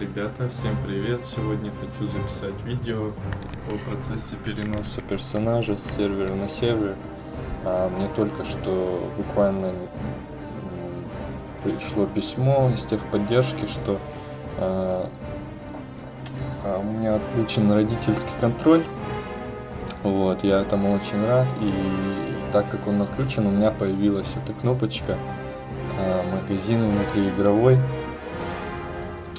ребята, всем привет! Сегодня хочу записать видео о процессе переноса персонажа с сервера на сервер. А, мне только что буквально пришло письмо из техподдержки, что а, а, у меня отключен родительский контроль. Вот, я этому очень рад. И так как он отключен, у меня появилась эта кнопочка а, магазин внутриигровой.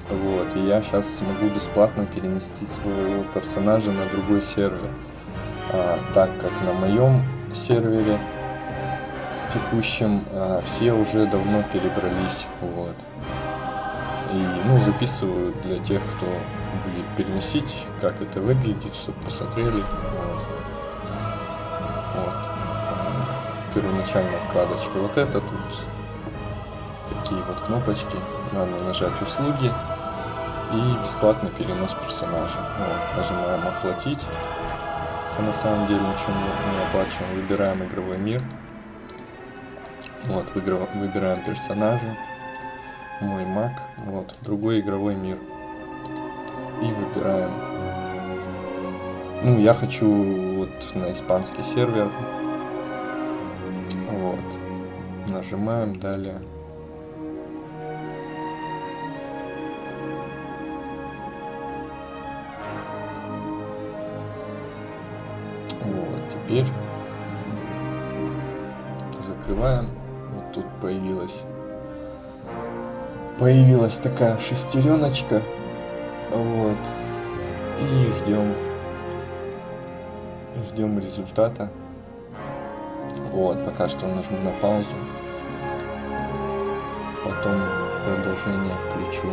Вот, и я сейчас смогу бесплатно переместить своего персонажа на другой сервер. А, так как на моем сервере текущем а, все уже давно перебрались. Вот. И ну, записываю для тех, кто будет переносить, как это выглядит, чтобы посмотрели. Вот. Вот. А, первоначальная вкладочка вот это тут. Такие вот кнопочки. Надо нажать услуги и бесплатный перенос персонажа. Вот, нажимаем оплатить. А на самом деле ничего не, не оплачиваем. Выбираем игровой мир. Вот, выбираем персонажа. Мой маг. Вот, другой игровой мир. И выбираем. Ну, я хочу вот на испанский сервер. Вот. Нажимаем далее. Теперь закрываем. Вот тут появилась появилась такая шестереночка. Вот. И ждем. Ждем результата. Вот, пока что нажму на паузу. Потом продолжение включу.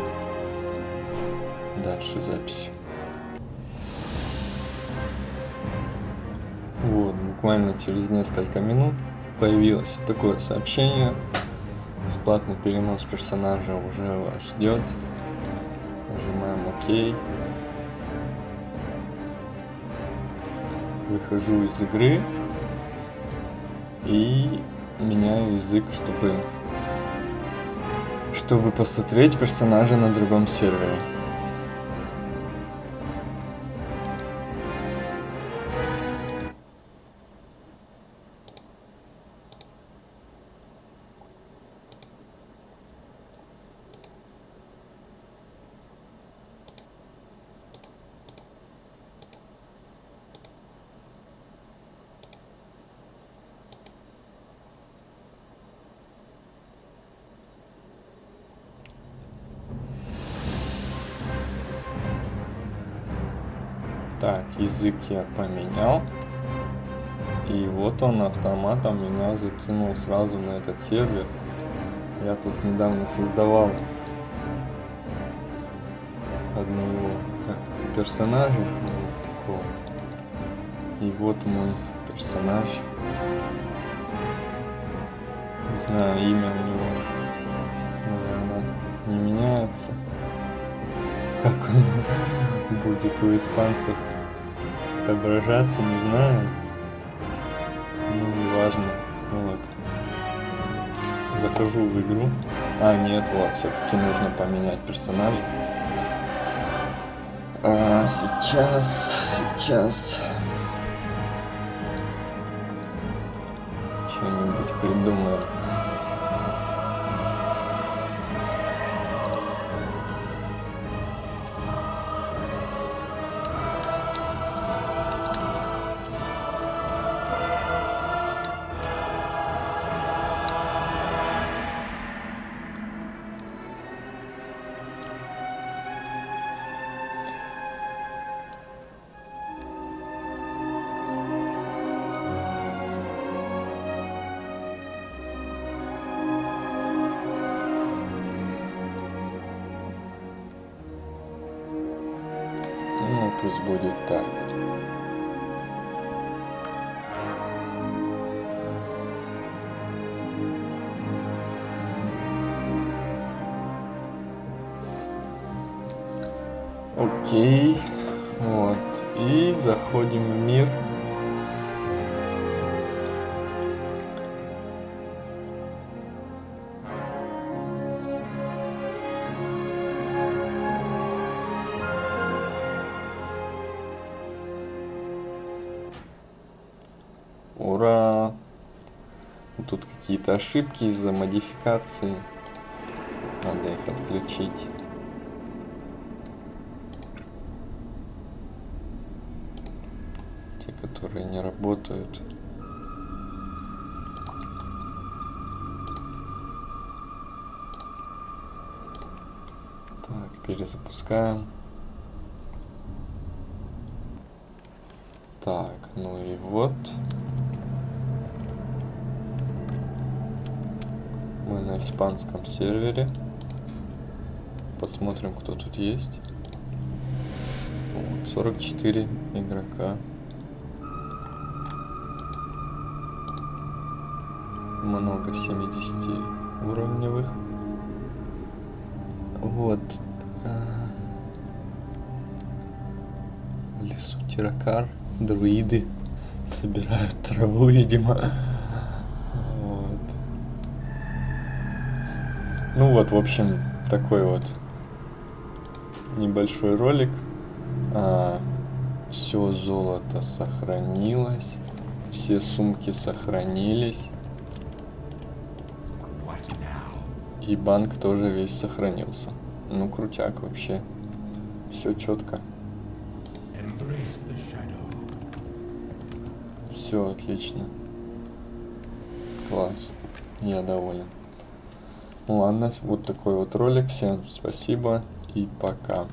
Дальше запись. Вот, буквально через несколько минут появилось такое сообщение. Бесплатный перенос персонажа уже вас ждет. Нажимаем ОК. Выхожу из игры и меняю язык, чтобы чтобы посмотреть персонажа на другом сервере. Так, язык я поменял. И вот он автоматом меня закинул сразу на этот сервер. Я тут недавно создавал одного персонажа, вот такого. И вот мой персонаж. Не знаю, имя у него, наверное, не меняется. Как он будет у испанцев отображаться, не знаю. Ну, неважно. Вот. Захожу в игру. А, нет, вот, все-таки нужно поменять персонажа. А, сейчас, сейчас. Что-нибудь придумаем. Пусть будет так. Окей. Вот. И заходим в мир. Ура! Тут какие-то ошибки из-за модификации. Надо их отключить. Те, которые не работают. Так, перезапускаем. Так, ну и вот. Мы на испанском сервере. Посмотрим, кто тут есть. Вот, 44 игрока. Много 70 уровневых. Вот. В лесу Тиракар друиды собирают траву, видимо. Ну вот, в общем, такой вот небольшой ролик. А, все золото сохранилось. Все сумки сохранились. И банк тоже весь сохранился. Ну, крутяк вообще. Все четко. Все отлично. Класс. Я доволен. Ну ладно, вот такой вот ролик. Всем спасибо и пока.